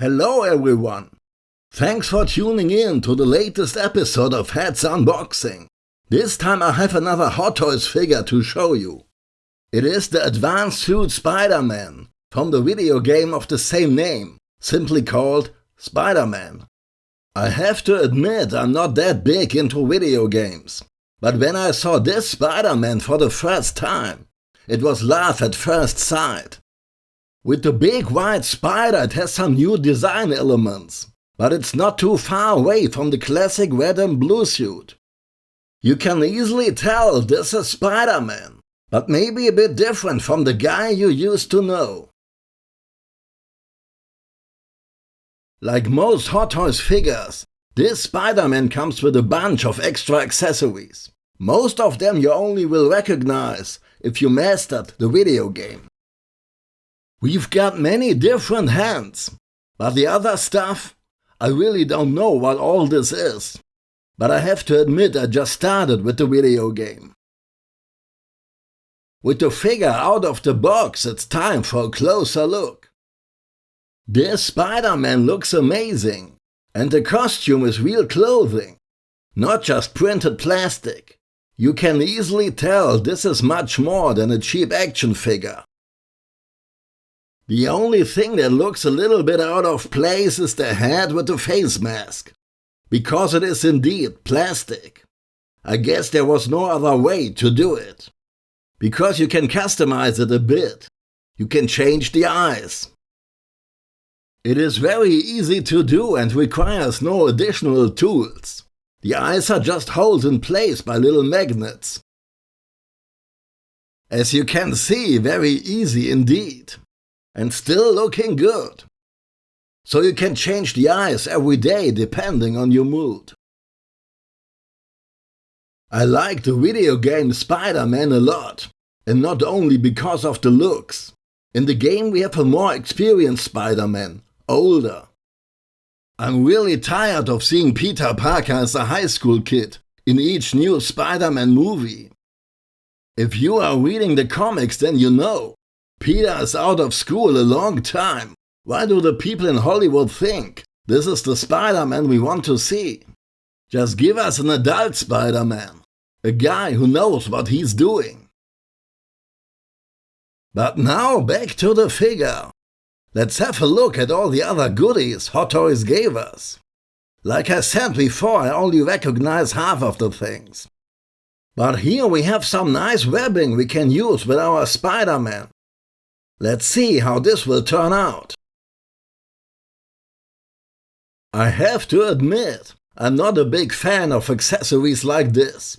Hello everyone! Thanks for tuning in to the latest episode of Heads Unboxing. This time I have another Hot Toys figure to show you. It is the Advanced Suit Spider-Man from the video game of the same name, simply called Spider-Man. I have to admit I'm not that big into video games, but when I saw this Spider-Man for the first time, it was love at first sight. With the big white spider it has some new design elements, but it's not too far away from the classic red and blue suit. You can easily tell this is Spider-Man, but maybe a bit different from the guy you used to know. Like most Hot Toys figures, this Spider-Man comes with a bunch of extra accessories. Most of them you only will recognize if you mastered the video game. We've got many different hands, but the other stuff, I really don't know what all this is. But I have to admit I just started with the video game. With the figure out of the box, it's time for a closer look. This Spider-Man looks amazing, and the costume is real clothing, not just printed plastic. You can easily tell this is much more than a cheap action figure. The only thing that looks a little bit out of place is the head with the face mask. Because it is indeed plastic. I guess there was no other way to do it. Because you can customize it a bit. You can change the eyes. It is very easy to do and requires no additional tools. The eyes are just held in place by little magnets. As you can see, very easy indeed and still looking good. So you can change the eyes every day depending on your mood. I like the video game Spider-Man a lot, and not only because of the looks. In the game we have a more experienced Spider-Man, older. I'm really tired of seeing Peter Parker as a high school kid in each new Spider-Man movie. If you are reading the comics then you know, Peter is out of school a long time. Why do the people in Hollywood think this is the Spider-Man we want to see? Just give us an adult Spider-Man. A guy who knows what he's doing. But now back to the figure. Let's have a look at all the other goodies Hot Toys gave us. Like I said before, I only recognize half of the things. But here we have some nice webbing we can use with our Spider-Man. Let's see how this will turn out. I have to admit, I'm not a big fan of accessories like this.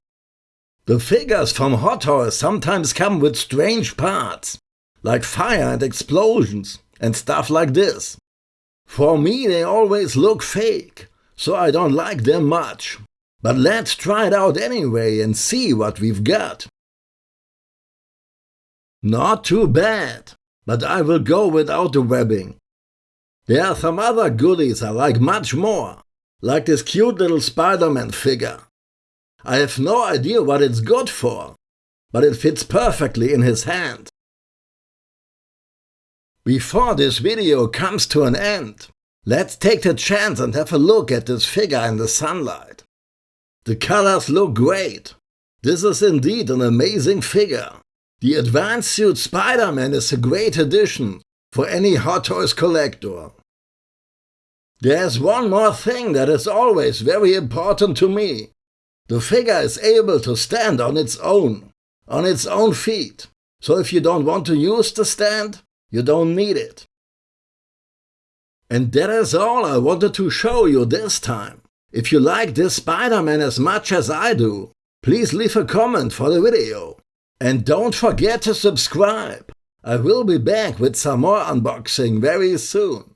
The figures from Hot Toys sometimes come with strange parts, like fire and explosions and stuff like this. For me they always look fake, so I don't like them much. But let's try it out anyway and see what we've got. Not too bad but I will go without the webbing. There are some other goodies I like much more, like this cute little Spider-Man figure. I have no idea what it's good for, but it fits perfectly in his hand. Before this video comes to an end, let's take the chance and have a look at this figure in the sunlight. The colors look great. This is indeed an amazing figure. The Advanced Suit Spider-Man is a great addition for any Hot Toys collector. There's one more thing that is always very important to me. The figure is able to stand on its own, on its own feet. So if you don't want to use the stand, you don't need it. And that is all I wanted to show you this time. If you like this Spider-Man as much as I do, please leave a comment for the video. And don't forget to subscribe. I will be back with some more unboxing very soon.